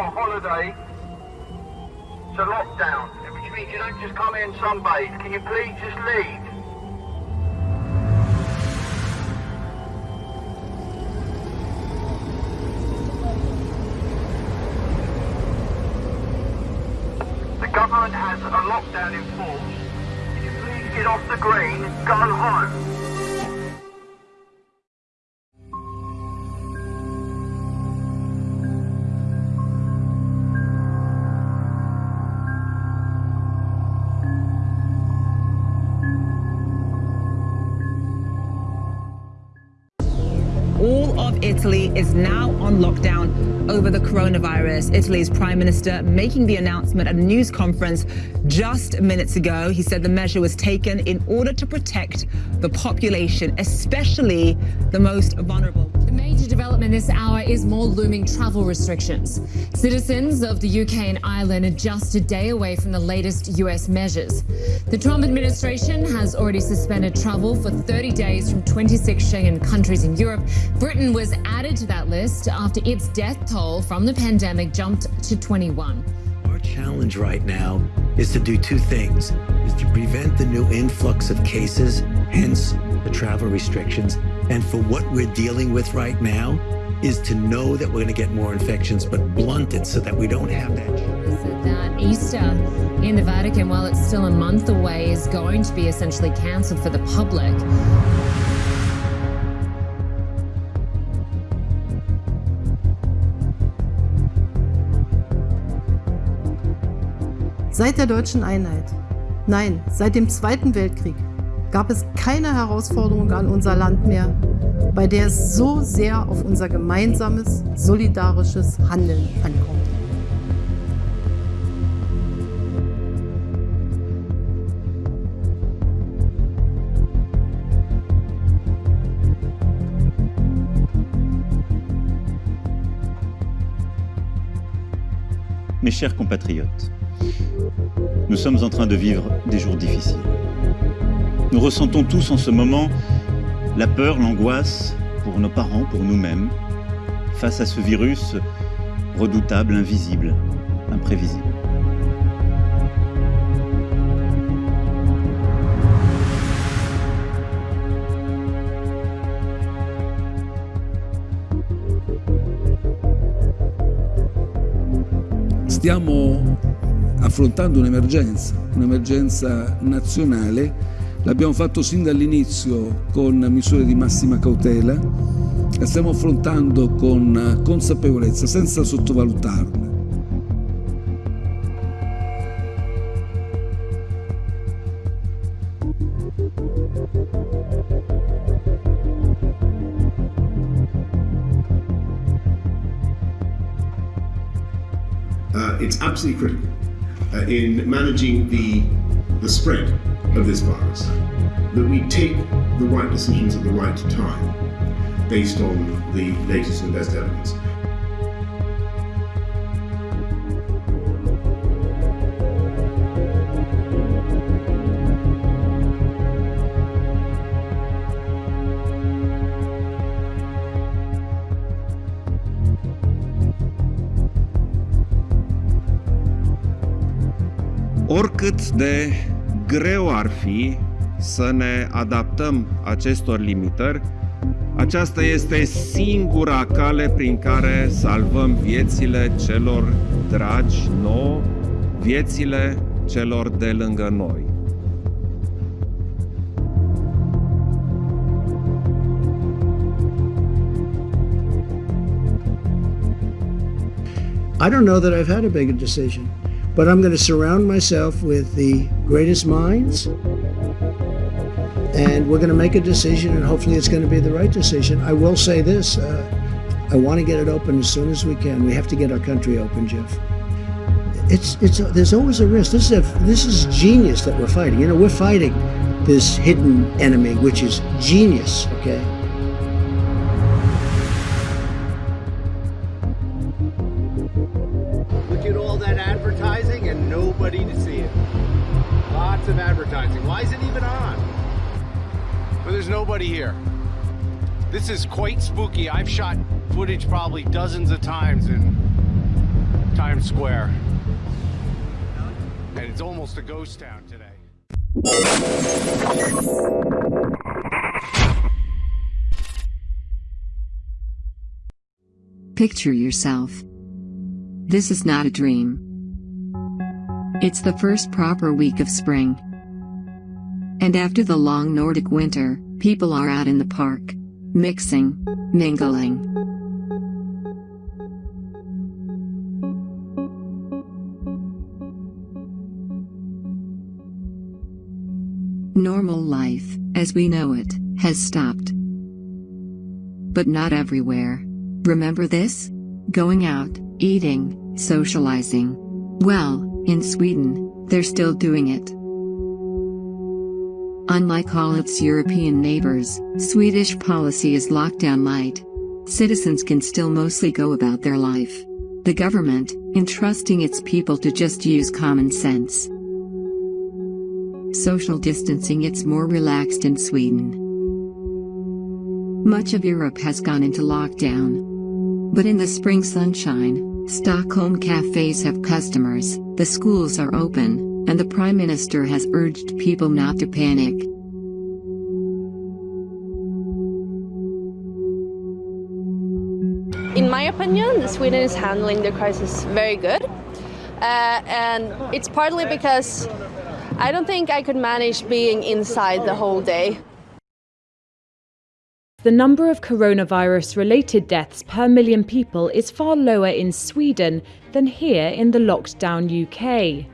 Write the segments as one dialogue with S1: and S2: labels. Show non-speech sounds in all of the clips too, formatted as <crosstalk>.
S1: a holiday. It's a lockdown, which means you don't just come in sunbathe. Can you please just leave? The government has a lockdown in force. Can you please get off the green, go home?
S2: Is now on lockdown over the coronavirus. Italy's prime minister making the announcement at a news conference just minutes ago. He said the measure was taken in order to protect the population, especially the most vulnerable.
S3: Development this hour is more looming travel restrictions. Citizens of the UK and Ireland are just a day away from the latest US measures. The Trump administration has already suspended travel for 30 days from 26 Schengen countries in Europe. Britain was added to that list after its death toll from the pandemic jumped to 21.
S4: Our challenge right now is to do two things, is to prevent the new influx of cases, hence the travel restrictions, and for what we're dealing with right now is to know that we're going to get more infections, but blunt it so that we don't have that.
S3: That Easter uh, in the Vatican, while it's still a month away, is going to be essentially cancelled for the public.
S5: Seit der deutschen Einheit, nein, seit dem Zweiten Weltkrieg, gab es keine Herausforderung an unser Land mehr, bei der es so sehr auf unser gemeinsames, solidarisches Handeln ankommt.
S6: Mes chers compatriotes, nous sommes en train de vivre des jours difficiles. Nous ressentons tous en ce moment la peur, l'angoisse pour nos parents, pour nous-mêmes, face à ce virus redoutable, invisible, imprévisible.
S7: Stiamo affrontando un'emergenza, un'emergenza nazionale. L'abbiamo fatto sin dall'inizio con misure di massima cautela, la stiamo affrontando con consapevolezza, senza sottovalutarle.
S8: Uh, it's absolutely critical uh, in managing the, the spread of this virus that we take the right decisions at the right time based on the latest and best evidence.
S9: Oricât de greu ar fi să ne adaptăm acestor limitări, aceasta este singura cale prin care salvăm viețile celor dragi nouă, viețile celor de lângă noi.
S10: I don't know that I've had a bigger decision, but I'm going to surround myself with the greatest minds, and we're going to make a decision, and hopefully it's going to be the right decision. I will say this uh, I want to get it open as soon as we can. We have to get our country open, Jeff. It's, it's, there's always a risk. This is, a, this is genius that we're fighting. You know, we're fighting this hidden enemy, which is genius, okay?
S11: Nobody here. This is quite spooky. I've shot footage probably dozens of times in Times Square. And it's almost a ghost town today.
S12: Picture yourself. This is not a dream. It's the first proper week of spring. And after the long Nordic winter, people are out in the park, mixing, mingling. Normal life, as we know it, has stopped. But not everywhere. Remember this? Going out, eating, socializing. Well, in Sweden, they're still doing it. Unlike all its European neighbors, Swedish policy is lockdown light. Citizens can still mostly go about their life. The government, entrusting its people to just use common sense. Social distancing it's more relaxed in Sweden. Much of Europe has gone into lockdown. But in the spring sunshine, Stockholm cafes have customers, the schools are open, and the Prime Minister has urged people not to panic.
S13: In my opinion, Sweden is handling the crisis very good. Uh, and it's partly because I don't think I could manage being inside the whole day.
S14: The number of coronavirus related deaths per million people is far lower in Sweden than here in the locked down UK.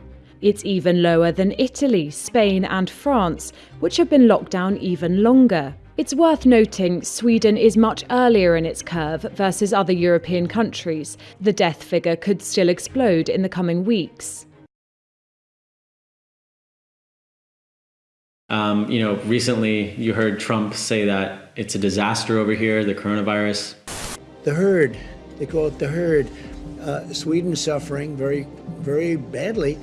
S14: It's even lower than Italy, Spain, and France, which have been locked down even longer. It's worth noting Sweden is much earlier in its curve versus other European countries. The death figure could still explode in the coming weeks.
S7: Um, you know, recently you heard Trump say that it's a disaster over here, the coronavirus.
S10: The herd, they call it the herd. Uh, Sweden's suffering very, very badly.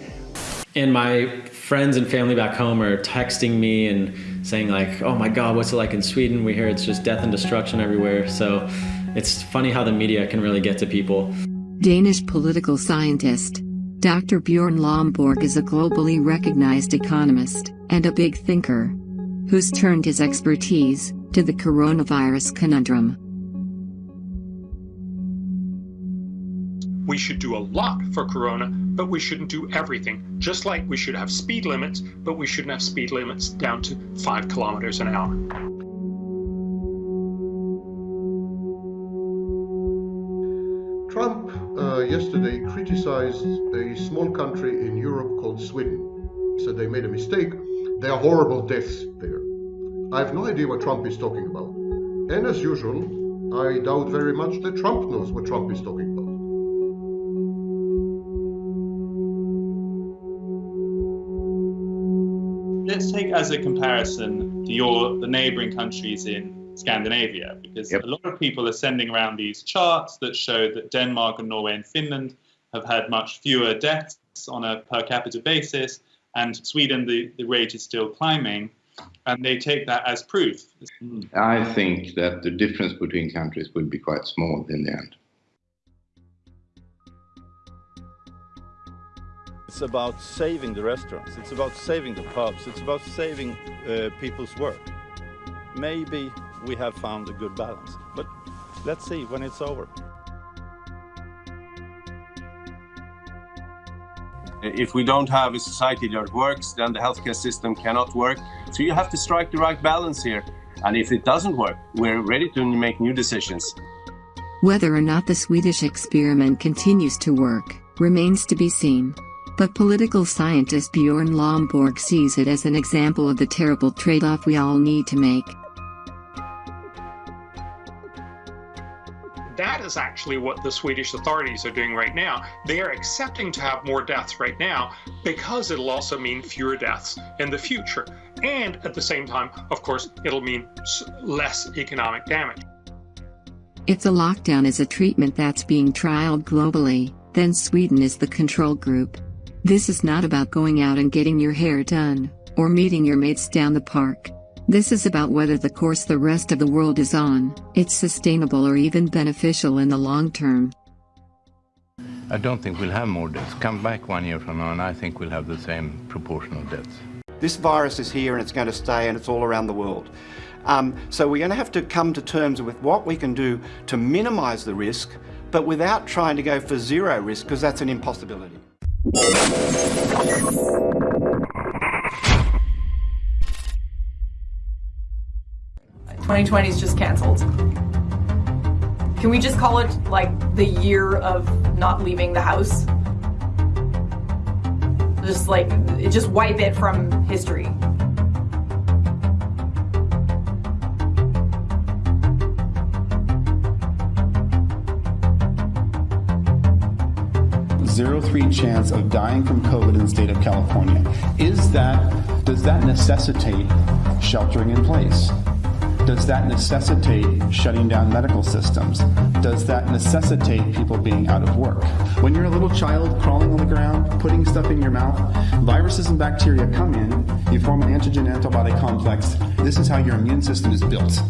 S7: And my friends and family back home are texting me and saying like, oh my God, what's it like in Sweden? We hear it's just death and destruction everywhere. So it's funny how the media can really get to people.
S12: Danish political scientist Dr. Bjorn Lomborg is a globally recognized economist and a big thinker who's turned his expertise to the coronavirus conundrum.
S15: We should do a lot for Corona, but we shouldn't do everything. Just like we should have speed limits, but we shouldn't have speed limits down to five kilometers an hour.
S16: Trump uh, yesterday criticized a small country in Europe called Sweden. Said they made a mistake. There are horrible deaths there. I have no idea what Trump is talking about. And as usual, I doubt very much that Trump knows what Trump is talking about.
S17: Let's take as a comparison your the neighboring countries in Scandinavia, because yep. a lot of people are sending around these charts that show that Denmark and Norway and Finland have had much fewer deaths on a per capita basis, and Sweden, the, the rate is still climbing, and they take that as proof.
S18: I think that the difference between countries will be quite small in the end.
S19: About saving the restaurants, it's about saving the pubs, it's about saving uh, people's work. Maybe we have found a good balance, but let's see when it's over.
S9: If we don't have a society that works, then the healthcare system cannot work. So you have to strike the right balance here. And if it doesn't work, we're ready to make new decisions.
S12: Whether or not the Swedish experiment continues to work remains to be seen. But political scientist Bjorn Lomborg sees it as an example of the terrible trade-off we all need to make.
S15: That is actually what the Swedish authorities are doing right now. They are accepting to have more deaths right now because it'll also mean fewer deaths in the future. And at the same time, of course, it'll mean less economic damage.
S12: If the lockdown is a treatment that's being trialed globally, then Sweden is the control group. This is not about going out and getting your hair done, or meeting your mates down the park. This is about whether the course the rest of the world is on, it's sustainable or even beneficial in the long term.
S20: I don't think we'll have more deaths. Come back one year from now, and I think we'll have the same proportion of deaths.
S21: This virus is here and it's going to stay and it's all around the world. Um, so we're going to have to come to terms with what we can do to minimise the risk, but without trying to go for zero risk, because that's an impossibility.
S22: 2020 is just canceled. Can we just call it like the year of not leaving the house? Just like, just wipe it from history.
S6: Zero three chance of dying from COVID in the state of California. Is that, does that necessitate sheltering in place? Does that necessitate shutting down medical systems? Does that necessitate people being out of work? When you're a little child crawling on the ground, putting stuff in your mouth, viruses and bacteria come in, you form an antigen antibody complex. This is how your immune system is built.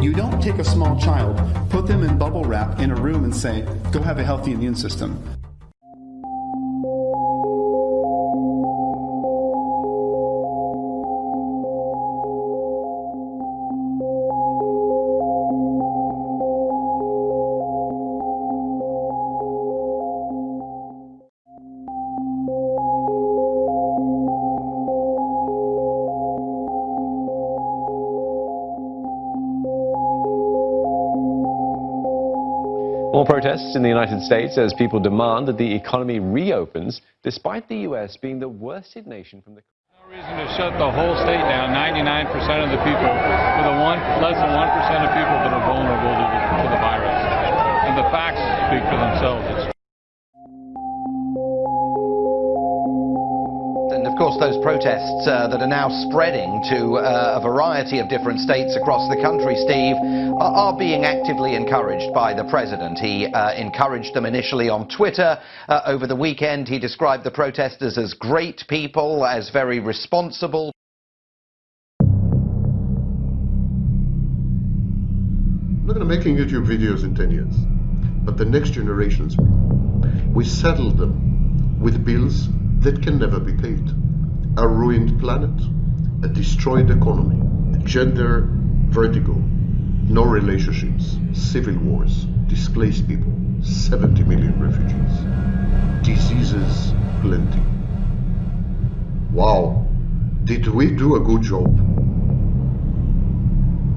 S6: You don't take a small child, put them in bubble wrap in a room and say, go have a healthy immune system.
S4: Protests in the United States as people demand that the economy reopens, despite the U.S. being the worst hit nation from the
S23: reason to shut the whole state down. 99% of the people, one, less than 1% of people that are vulnerable to the, to the virus. And the facts speak for themselves. It's
S24: course, those protests uh, that are now spreading to uh, a variety of different states across the country, Steve, are, are being actively encouraged by the president. He uh, encouraged them initially on Twitter. Uh, over the weekend, he described the protesters as great people, as very responsible.
S25: I'm not going to making YouTube videos in 10 years, but the next generations, we settle them with bills that can never be paid. A ruined planet, a destroyed economy, gender vertigo, no relationships, civil wars, displaced people, 70 million refugees, diseases plenty. Wow, did we do a good job?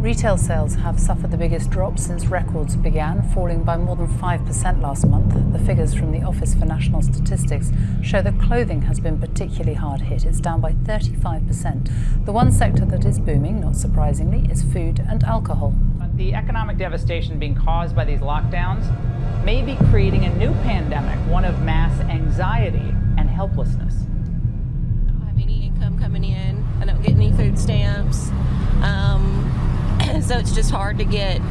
S26: Retail sales have suffered the biggest drop since records began, falling by more than 5% last month. The figures from the Office for National Statistics show that clothing has been particularly hard hit. It's down by 35%. The one sector that is booming, not surprisingly, is food and alcohol.
S27: The economic devastation being caused by these lockdowns may be creating a new pandemic, one of mass anxiety and helplessness.
S28: I don't have any income coming in. I don't get any food stamps. Um, <laughs> so it's just hard to get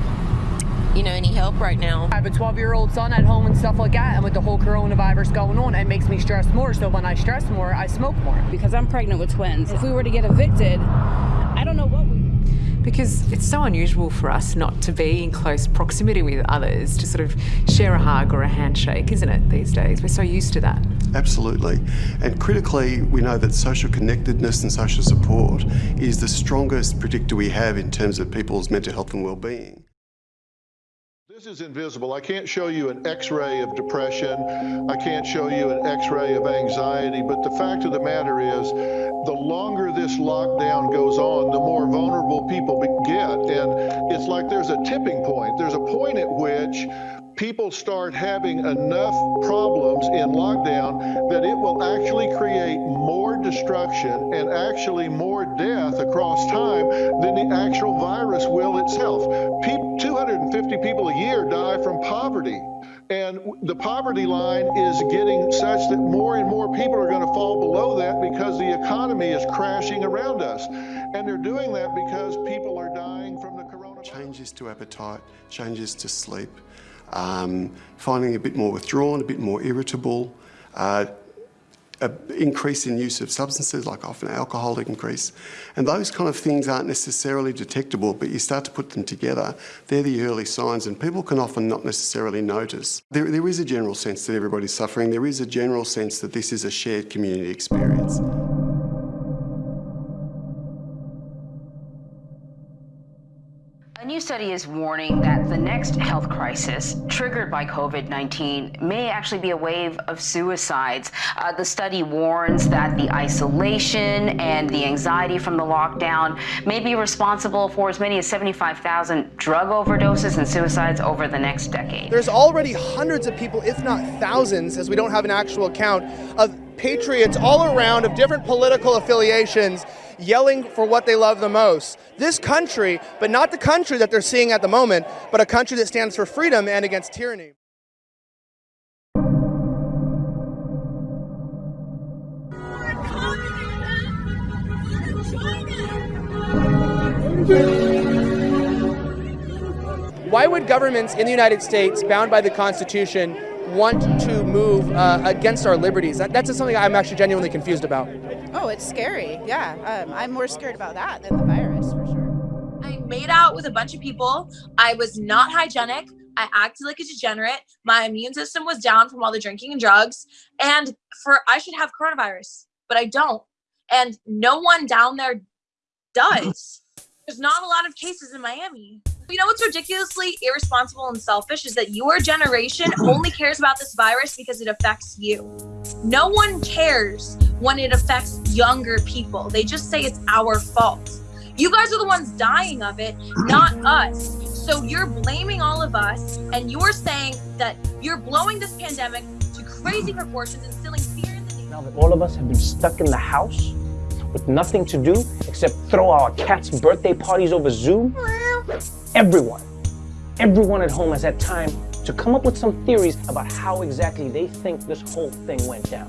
S28: you know any help right now.
S29: I have a 12 year old son at home and stuff like that and with the whole coronavirus going on it makes me stress more. So when i stress more i smoke more.
S13: Because i'm pregnant with twins. If we were to get evicted i don't know what we
S30: because it's so unusual for us not to be in close proximity with others, to sort of share a hug or a handshake, isn't it, these days? We're so used to that.
S31: Absolutely. And critically, we know that social connectedness and social support is the strongest predictor we have in terms of people's mental health and well-being.
S25: This is invisible. I can't show you an x-ray of depression. I can't show you an x-ray of anxiety. But the fact of the matter is, the longer this lockdown goes on, the more vulnerable people get. And it's like there's a tipping point. There's a point at which people start having enough problems in lockdown that it will actually create more destruction and actually more death across time than the actual virus will itself. 250 people a year die from poverty. And the poverty line is getting such that more and more people are going to fall below that because the economy is crashing around us. And they're doing that because people are dying from the coronavirus.
S31: Changes to appetite, changes to sleep, um, finding a bit more withdrawn, a bit more irritable, uh, an increase in use of substances, like often alcohol increase. And those kind of things aren't necessarily detectable, but you start to put them together. They're the early signs, and people can often not necessarily notice. There, there is a general sense that everybody's suffering. There is a general sense that this is a shared community experience.
S32: Study is warning that the next health crisis triggered by COVID 19 may actually be a wave of suicides. Uh, the study warns that the isolation and the anxiety from the lockdown may be responsible for as many as 75,000 drug overdoses and suicides over the next decade.
S33: There's already hundreds of people, if not thousands, as we don't have an actual count, of patriots all around of different political affiliations yelling for what they love the most. This country, but not the country that they're seeing at the moment, but a country that stands for freedom and against tyranny. Why would governments in the United States, bound by the Constitution, want to move uh, against our liberties? That, that's something I'm actually genuinely confused about.
S34: Oh, it's scary. Yeah, um, I'm more scared about that than the virus for sure.
S35: I made out with a bunch of people. I was not hygienic. I acted like a degenerate. My immune system was down from all the drinking and drugs. And for I should have coronavirus, but I don't. And no one down there does. There's not a lot of cases in Miami. You know what's ridiculously irresponsible and selfish is that your generation only cares about this virus because it affects you. No one cares when it affects younger people. They just say it's our fault. You guys are the ones dying of it, not us. So you're blaming all of us and you're saying that you're blowing this pandemic to crazy proportions, instilling fear in the
S36: Now that all of us have been stuck in the house with nothing to do except throw our cats' birthday parties over Zoom, everyone, everyone at home has had time to come up with some theories about how exactly they think this whole thing went down.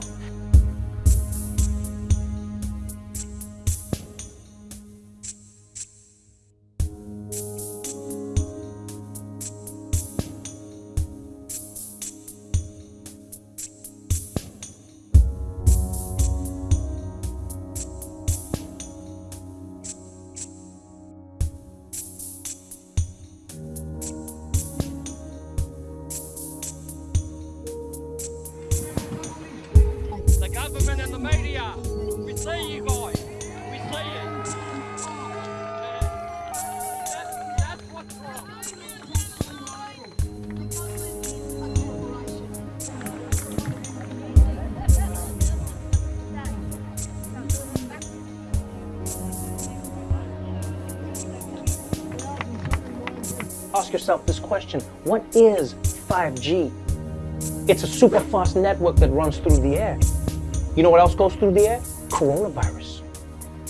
S36: Yourself this question, what is 5G? It's a super fast network that runs through the air. You know what else goes through the air? Coronavirus.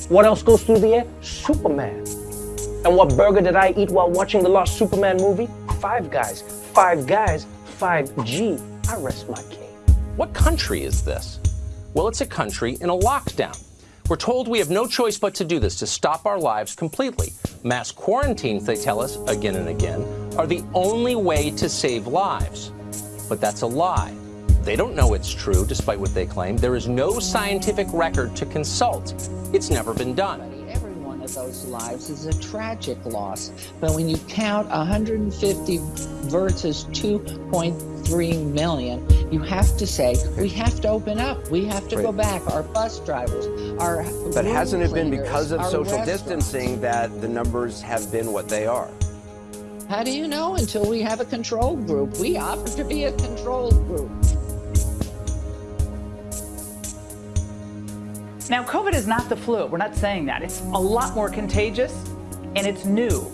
S36: What else goes through the air? Superman. And what burger did I eat while watching the last Superman movie? Five Guys. Five Guys, 5G. I rest my case.
S37: What country is this? Well, it's a country in a lockdown. We're told we have no choice but to do this to stop our lives completely. Mass quarantines, they tell us again and again, are the only way to save lives. But that's a lie. They don't know it's true, despite what they claim. There is no scientific record to consult. It's never been done.
S38: Every one of those lives is a tragic loss. But when you count 150 versus 2.3 million, you have to say, we have to open up. We have to go back. Our bus drivers, our
S39: But hasn't it been because of social distancing that the numbers have been what they are?
S38: How do you know until we have a control group? We offer to be a control group.
S27: Now, COVID is not the flu. We're not saying that. It's a lot more contagious and it's new.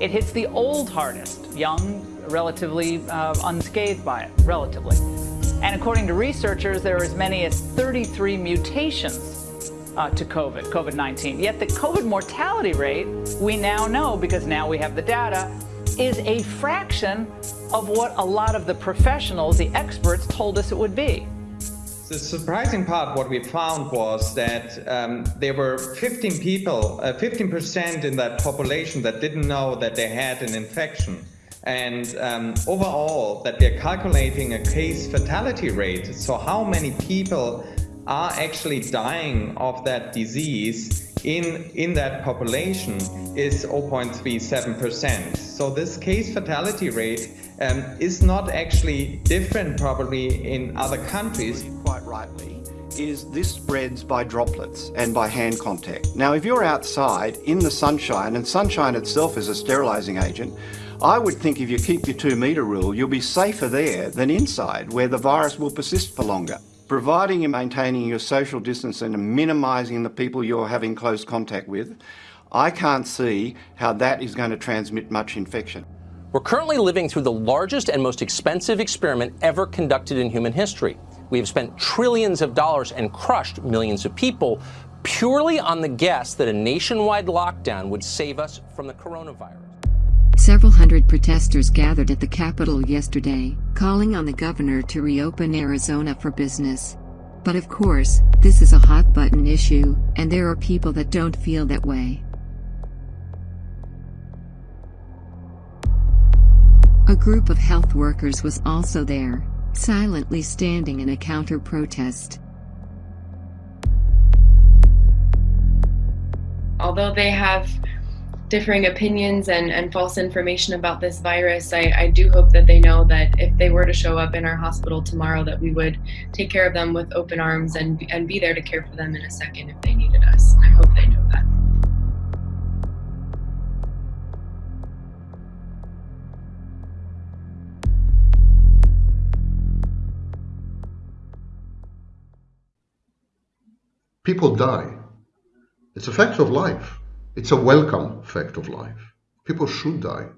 S27: It hits the old hardest, young, relatively uh, unscathed by it, relatively. And according to researchers, there are as many as 33 mutations uh, to COVID, COVID 19. Yet the COVID mortality rate, we now know because now we have the data, is a fraction of what a lot of the professionals, the experts, told us it would be.
S24: The surprising part, what we found was that um, there were 15 people, uh, 15% in that population that didn't know that they had an infection. And um, overall, that they're calculating a case fatality rate. So, how many people are actually dying of that disease in, in that population is 0.37%. So this case fatality rate um, is not actually different probably in other countries.
S21: Quite rightly is this spreads by droplets and by hand contact. Now, if you're outside in the sunshine, and sunshine itself is a sterilising agent, I would think if you keep your two metre rule, you'll be safer there than inside, where the virus will persist for longer. Providing you're maintaining your social distance and minimising the people you're having close contact with, I can't see how that is going to transmit much infection.
S37: We're currently living through the largest and most expensive experiment ever conducted in human history. We have spent trillions of dollars and crushed millions of people purely on the guess that a nationwide lockdown would save us from the coronavirus.
S12: Several hundred protesters gathered at the Capitol yesterday, calling on the governor to reopen Arizona for business. But of course, this is a hot button issue, and there are people that don't feel that way. A group of health workers was also there, silently standing in a counter protest.
S40: Although they have differing opinions and, and false information about this virus, I, I do hope that they know that if they were to show up in our hospital tomorrow, that we would take care of them with open arms and, and be there to care for them in a second if they needed us. I hope they know that.
S16: People die. It's a fact of life. It's a welcome fact of life. People should die.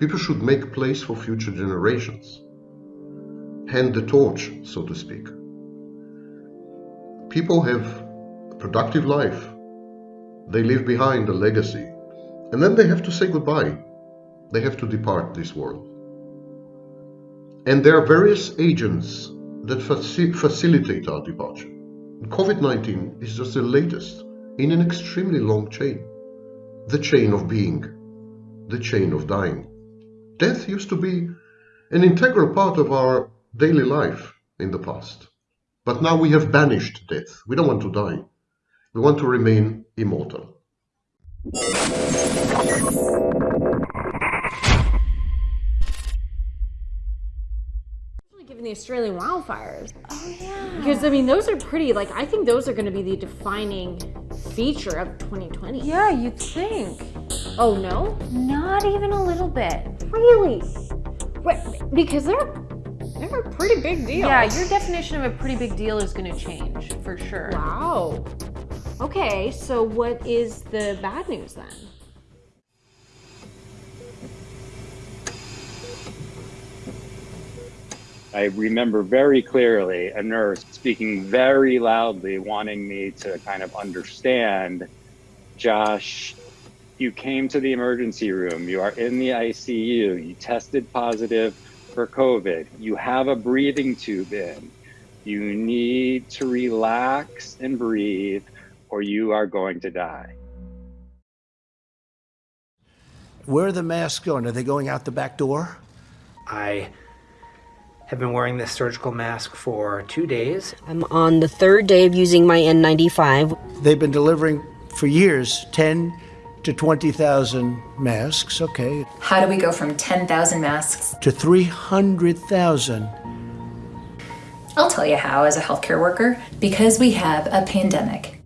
S16: People should make place for future generations. Hand the torch, so to speak. People have a productive life. They leave behind a legacy. And then they have to say goodbye. They have to depart this world. And there are various agents that faci facilitate our departure. COVID-19 is just the latest in an extremely long chain. The chain of being, the chain of dying. Death used to be an integral part of our daily life in the past. But now we have banished death. We don't want to die. We want to remain immortal.
S41: The Australian wildfires. Oh yeah. Because I mean, those are pretty. Like, I think those are going to be the defining feature of 2020.
S42: Yeah, you'd think.
S41: Oh no?
S42: Not even a little bit.
S41: Really? Because they're they're a pretty big deal.
S42: Yeah, your definition of a pretty big deal is going to change for sure.
S41: Wow. Okay, so what is the bad news then?
S43: I remember very clearly a nurse speaking very loudly, wanting me to kind of understand Josh, you came to the emergency room, you are in the ICU, you tested positive for COVID, you have a breathing tube in, you need to relax and breathe, or you are going to die.
S10: Where are the masks going? Are they going out the back door?
S44: I have been wearing this surgical mask for two days.
S32: I'm on the third day of using my N95.
S10: They've been delivering for years 10 to 20,000 masks, okay.
S45: How do we go from 10,000 masks
S10: to 300,000?
S45: I'll tell you how as a healthcare worker because we have a pandemic.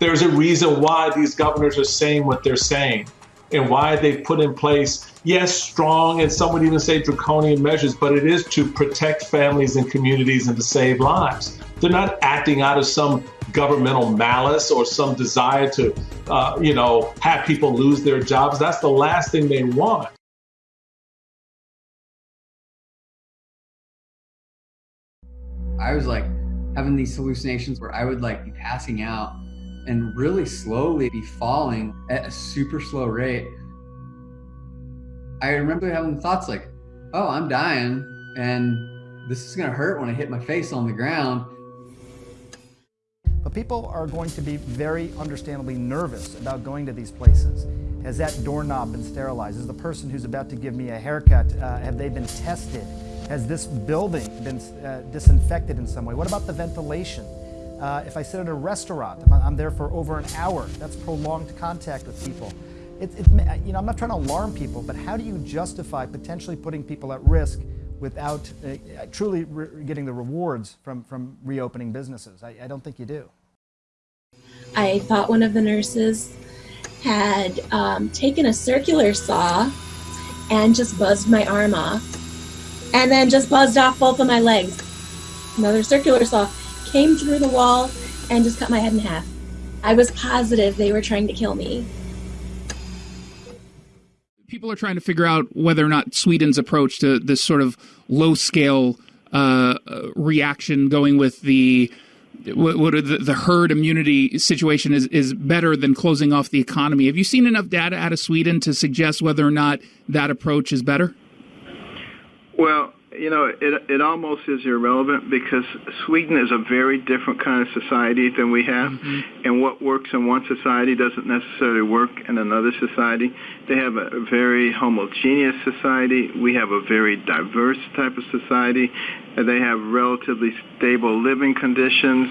S27: There's a reason why these governors are saying what they're saying and why they put in place, yes, strong and some would even say draconian measures, but it is to protect families and communities and to save lives. They're not acting out of some governmental malice or some desire to, uh, you know, have people lose their jobs. That's the last thing they want.
S46: I was like having these hallucinations where I would like be passing out and really slowly be falling at a super slow rate. I remember having thoughts like, oh, I'm dying and this is gonna hurt when I hit my face on the ground.
S47: But people are going to be very understandably nervous about going to these places. Has that doorknob been sterilized? Is the person who's about to give me a haircut, uh, have they been tested? Has this building been uh, disinfected in some way? What about the ventilation? Uh, if I sit at a restaurant, I'm, there for over an hour, that's prolonged contact with people. It, it, you know, I'm not trying to alarm people, but how do you justify potentially putting people at risk without uh, truly getting the rewards from, from reopening businesses? I, I don't think you do.
S48: I thought one of the nurses had um, taken a circular saw and just buzzed my arm off, and then just buzzed off both of my legs. Another circular saw came through the wall and just cut my head in half. I was positive they were trying to kill me.
S49: People are trying to figure out whether or not Sweden's approach to this sort of low scale uh, reaction, going with the what, what the, the, herd immunity situation is is better than closing off the economy. Have you seen enough data out of Sweden to suggest whether or not that approach is better?
S50: Well, you know, it it almost is irrelevant because Sweden is a very different kind of society than we have, mm-hmm. and what works in one society doesn't necessarily work in another society. They have a very homogeneous society. We have a very diverse type of society. They have relatively stable living conditions.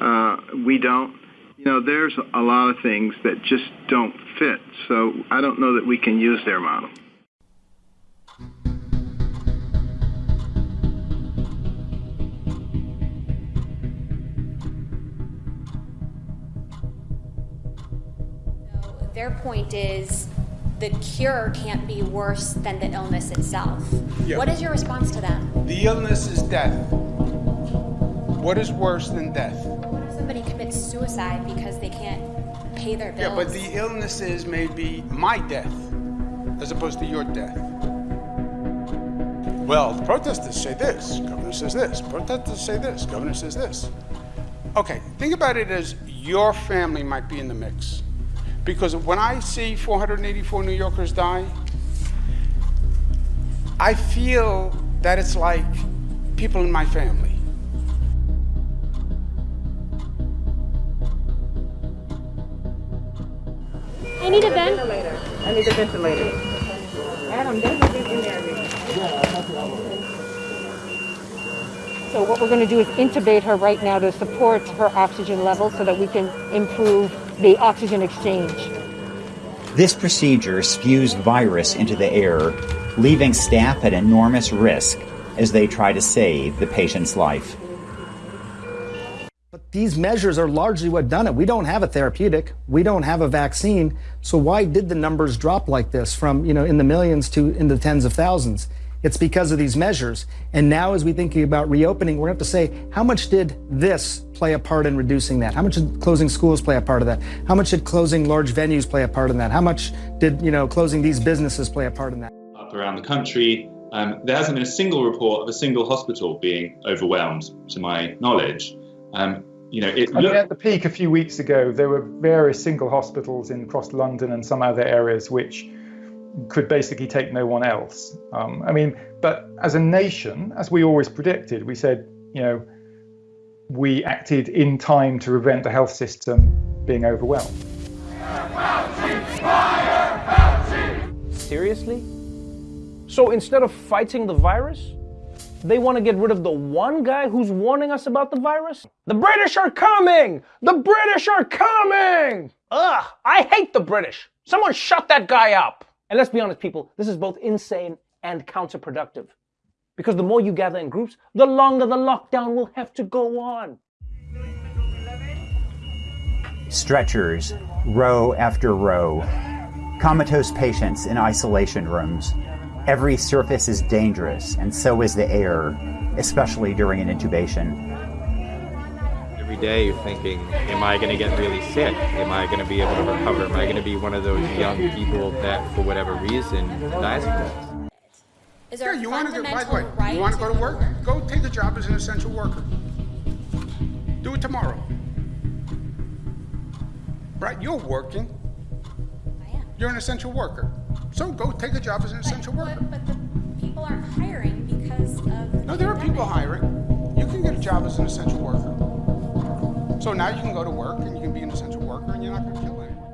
S50: Uh, we don't. You know, there's a lot of things that just don't fit. So I don't know that we can use their model.
S51: Their point is the cure can't be worse than the illness itself. Yeah. What is your response to that?
S46: The illness is death. What is worse than death?
S51: What if somebody commits suicide because they can't pay their bills?
S46: Yeah, but the illness is maybe my death as opposed to your death. Well, the protesters say this, governor says this, protesters say this, governor says this. Okay, think about it as your family might be in the mix. Because when I see 484 New Yorkers die, I feel that it's like people in my family.
S51: I need a ventilator.
S52: I need a ventilator. Adam, there's a ventilator.
S53: So what we're going to do is intubate her right now to support her oxygen level so that we can improve the oxygen exchange.
S54: This procedure spews virus into the air, leaving staff at enormous risk as they try to save the patient's life.
S47: But these measures are largely what done it. We don't have a therapeutic. We don't have a vaccine. So why did the numbers drop like this from, you know, in the millions to in the tens of thousands? It's because of these measures. And now, as we think about reopening, we're going to have to say, how much did this play a part in reducing that? How much did closing schools play a part of that? How much did closing large venues play a part in that? How much did you know closing these businesses play a part in that?
S55: Up around the country, um, there hasn't been a single report of a single hospital being overwhelmed, to my knowledge. Um, you know, it
S56: I mean, at the peak a few weeks ago, there were various single hospitals in across London and some other areas which could basically take no one else. Um, I mean, but as a nation, as we always predicted, we said, you know, we acted in time to prevent the health system being overwhelmed.
S36: Seriously? So instead of fighting the virus, they want to get rid of the one guy who's warning us about the virus? The British are coming! The British are coming! Ugh, I hate the British. Someone shut that guy up. And let's be honest, people, this is both insane and counterproductive. Because the more you gather in groups, the longer the lockdown will have to go on.
S54: Stretchers, row after row, comatose patients in isolation rooms. Every surface is dangerous, and so is the air, especially during an intubation
S57: day you're thinking, am I going to get really sick? Am I going to be able to recover? Am I going to be one of those young people that, for whatever reason, dies from this?
S51: Is there
S46: yeah,
S51: you want to go,
S46: by the way, right you want to go to work? Go take the job as an essential worker. Do it tomorrow. Right? You're working.
S51: I am.
S46: You're an essential worker. So go take a job as an essential worker.
S51: But, but the people aren't hiring because of. The
S46: no, there are people hiring. You can get a job as an essential worker. So now you can go to work and you can be an essential worker and you're not going to kill anyone.